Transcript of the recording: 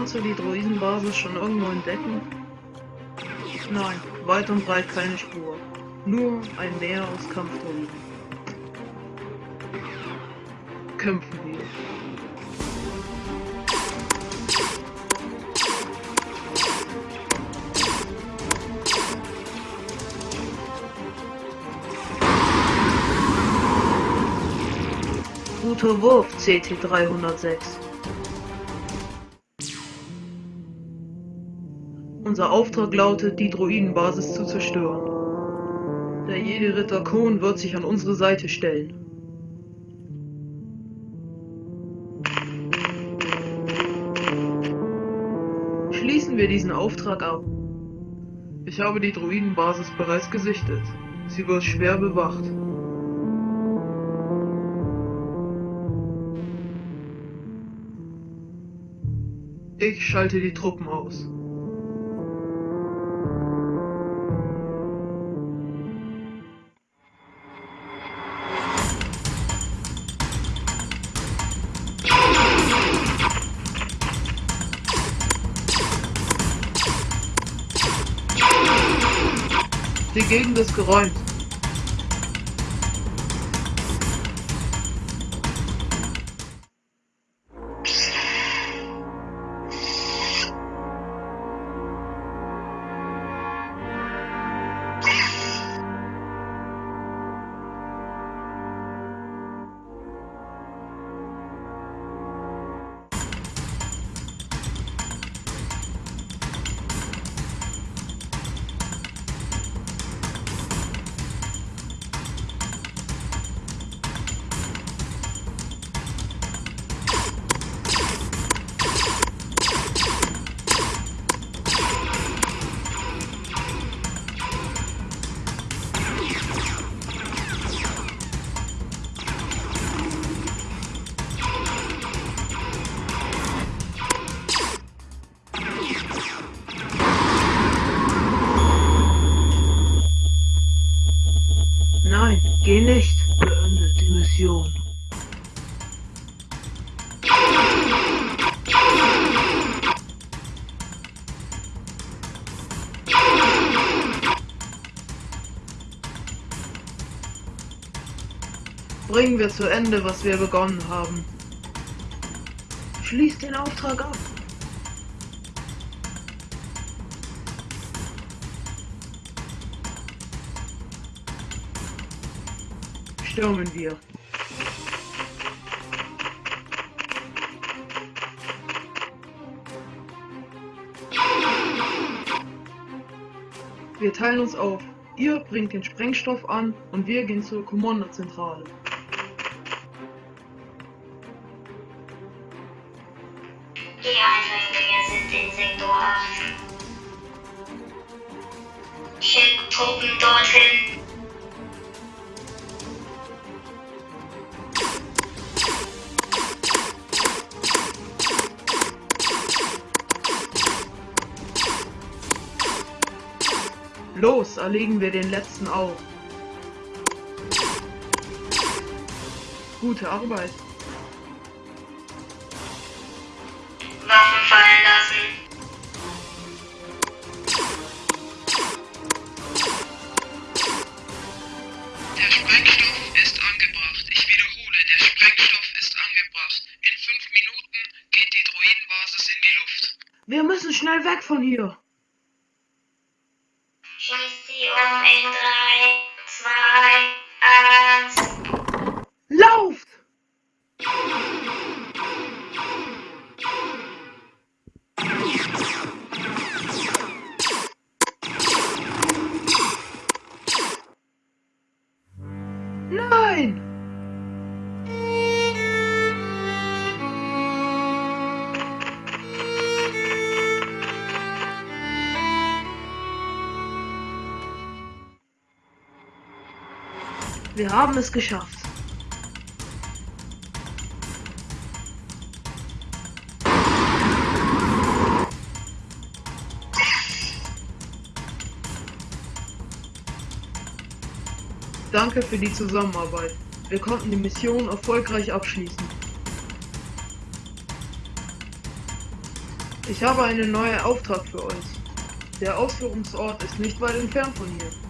Kannst du die Druidenbasis schon irgendwo entdecken? Nein, weit und breit keine Spur. Nur ein Meer aus Kampfdruiden. Kämpfen wir. Guter Wurf, CT306. Unser Auftrag lautet, die Druidenbasis zu zerstören. Der Jedi-Ritter Kohn wird sich an unsere Seite stellen. Schließen wir diesen Auftrag ab. Ich habe die Druidenbasis bereits gesichtet. Sie wird schwer bewacht. Ich schalte die Truppen aus. Die Gegend ist geräumt. Geh nicht. Beende die Mission. Bringen wir zu Ende, was wir begonnen haben. Schließ den Auftrag ab. Stürmen wir. Wir teilen uns auf. Ihr bringt den Sprengstoff an und wir gehen zur Kommandozentrale. Die Eindringlinge sind in Sektor 8. Schick Truppen dorthin. Los, erlegen wir den letzten auf. Gute Arbeit. Waffen fallen lassen. Der Sprengstoff ist angebracht. Ich wiederhole, der Sprengstoff ist angebracht. In fünf Minuten geht die Druidenbasis in die Luft. Wir müssen schnell weg von hier. In 3, 2, 1. Lauft! Nein! Wir haben es geschafft. Danke für die Zusammenarbeit. Wir konnten die Mission erfolgreich abschließen. Ich habe einen neuen Auftrag für euch. Der Ausführungsort ist nicht weit entfernt von hier.